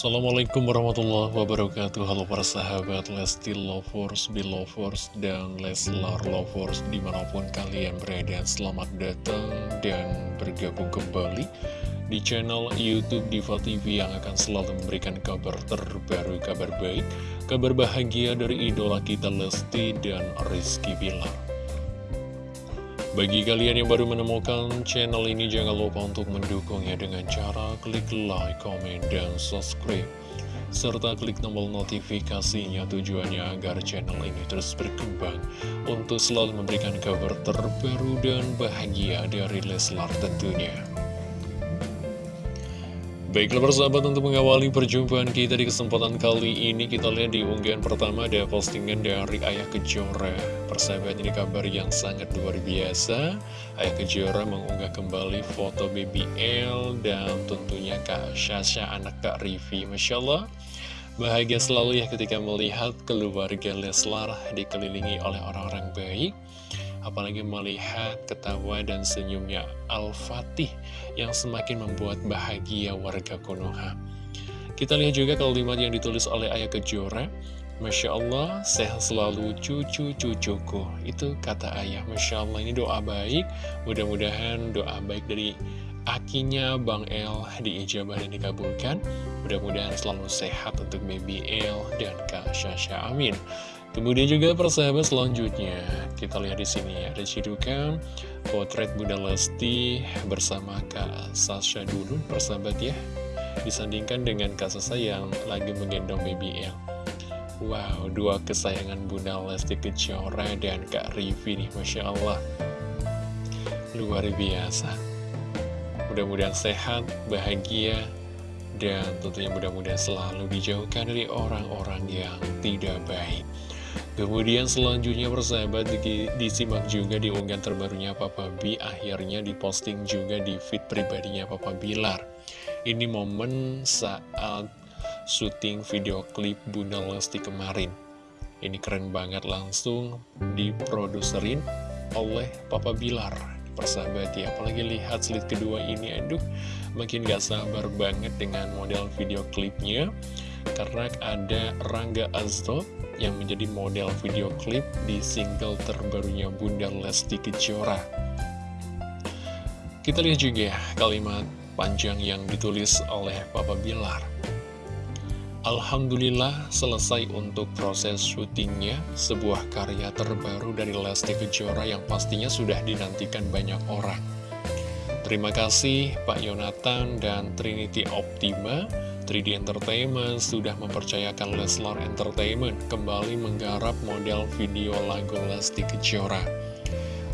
Assalamualaikum warahmatullahi wabarakatuh. Halo para sahabat Lesti Lovers, Belovers, dan Leslar Lovers Di mana pun kalian berada Selamat datang dan bergabung kembali Di channel Youtube Diva TV Yang akan selalu memberikan kabar terbaru Kabar baik, kabar bahagia dari idola kita Lesti dan Rizky Bilar bagi kalian yang baru menemukan channel ini, jangan lupa untuk mendukungnya dengan cara klik like, comment, dan subscribe. Serta klik tombol notifikasinya tujuannya agar channel ini terus berkembang untuk selalu memberikan kabar terbaru dan bahagia dari Leslar tentunya. Baiklah persahabat untuk mengawali perjumpaan kita di kesempatan kali ini Kita lihat di unggahan pertama ada postingan dari Ayah Kejora. Persahabat ini kabar yang sangat luar biasa. Ayah Kejora mengunggah kembali foto BBL Dan tentunya Kak Syasha anak Kak Rivi Masya Allah. Bahagia selalu ya ketika melihat keluarga Leslar dikelilingi oleh orang-orang baik apalagi melihat ketawa dan senyumnya Al-Fatih yang semakin membuat bahagia warga Konoha. Kita lihat juga kalimat yang ditulis oleh Ayah Kejora, Masya Allah, sehat selalu cucu-cucuku. Itu kata ayah, Masya Allah, ini doa baik. Mudah-mudahan doa baik dari akinya Bang El diijabah dan dikabulkan. Mudah-mudahan selalu sehat untuk baby El dan Kak Syasha. Amin. Kemudian juga persahabat selanjutnya kita lihat di sini ada cidukan potret Bunda Lesti bersama Kak Sasha dulu persahabat ya disandingkan dengan Kak Sasha yang lagi menggendong baby L. Wow, dua kesayangan Bunda Lesti Kejora dan Kak Rivi nih, Masya Allah. Luar biasa. Mudah-mudahan sehat, bahagia, dan tentunya mudah-mudahan selalu dijauhkan dari orang-orang yang tidak baik. Kemudian selanjutnya persahabat disimak juga di unggahan terbarunya Papa B Akhirnya diposting juga di feed pribadinya Papa Bilar. Ini momen saat syuting video klip Bunda Lesti kemarin. Ini keren banget langsung diproduserin oleh Papa Bilar. Persahabat ya, apalagi lihat slide kedua ini Aduh, makin gak sabar banget dengan model video klipnya. Karena ada Rangga Azto yang menjadi model video klip di single terbarunya Bunda Lesti Kejora. Kita lihat juga ya kalimat panjang yang ditulis oleh Papa Bilar. Alhamdulillah selesai untuk proses syutingnya sebuah karya terbaru dari Lesti Kejora yang pastinya sudah dinantikan banyak orang. Terima kasih Pak Yonatan dan Trinity Optima 3D Entertainment sudah mempercayakan Leslar Entertainment kembali menggarap model video lagu Lesti Kejora.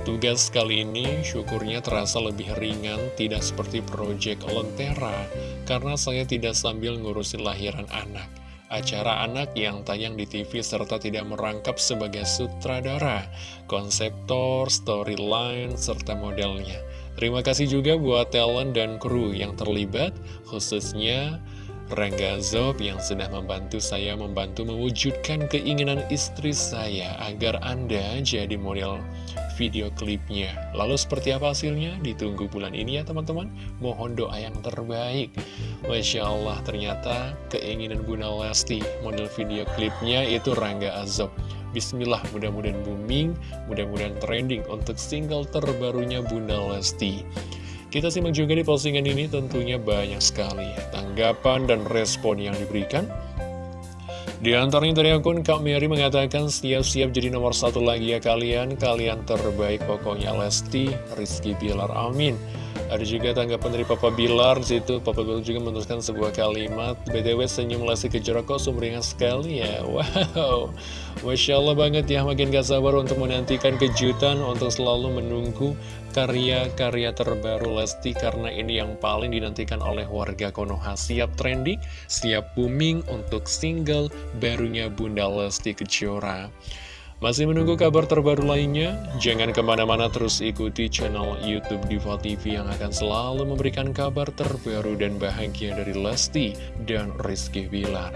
Tugas kali ini syukurnya terasa lebih ringan, tidak seperti Project Lentera, karena saya tidak sambil ngurusin lahiran anak. Acara anak yang tayang di TV serta tidak merangkap sebagai sutradara, konseptor, storyline, serta modelnya. Terima kasih juga buat talent dan kru yang terlibat, khususnya Rangga Zob yang sudah membantu saya membantu mewujudkan keinginan istri saya agar Anda jadi model video klipnya. Lalu seperti apa hasilnya? Ditunggu bulan ini ya teman-teman. Mohon doa yang terbaik. Masya Allah ternyata keinginan Bunda Lesti model video klipnya itu Rangga Azob. Bismillah mudah-mudahan booming, mudah-mudahan trending untuk single terbarunya Bunda Lesti. Kita simak juga di postingan ini tentunya banyak sekali tanggapan dan respon yang diberikan. Di antaranya dari akun Kak Mary mengatakan siap-siap jadi nomor satu lagi ya kalian, kalian terbaik pokoknya. Lesti, Rizky Bilar, amin. Ada juga tanggapan dari Papa Bilar situ. Papa Bilar juga menuliskan sebuah kalimat BTW senyum Lesti Kejora kok sumringah sekali ya. Wow. Masya Allah banget ya Makin gak sabar untuk menantikan kejutan Untuk selalu menunggu karya-karya terbaru Lesti Karena ini yang paling dinantikan oleh warga Konoha. Siap trending, siap booming untuk single barunya Bunda Lesti Kejora masih menunggu kabar terbaru lainnya? Jangan ke mana-mana terus ikuti channel Youtube Diva TV yang akan selalu memberikan kabar terbaru dan bahagia dari Lesti dan Rizky Bilar.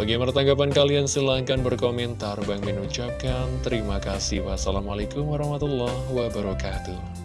Bagaimana tanggapan kalian? Silahkan berkomentar. Bang mengucapkan terima kasih. Wassalamualaikum warahmatullahi wabarakatuh.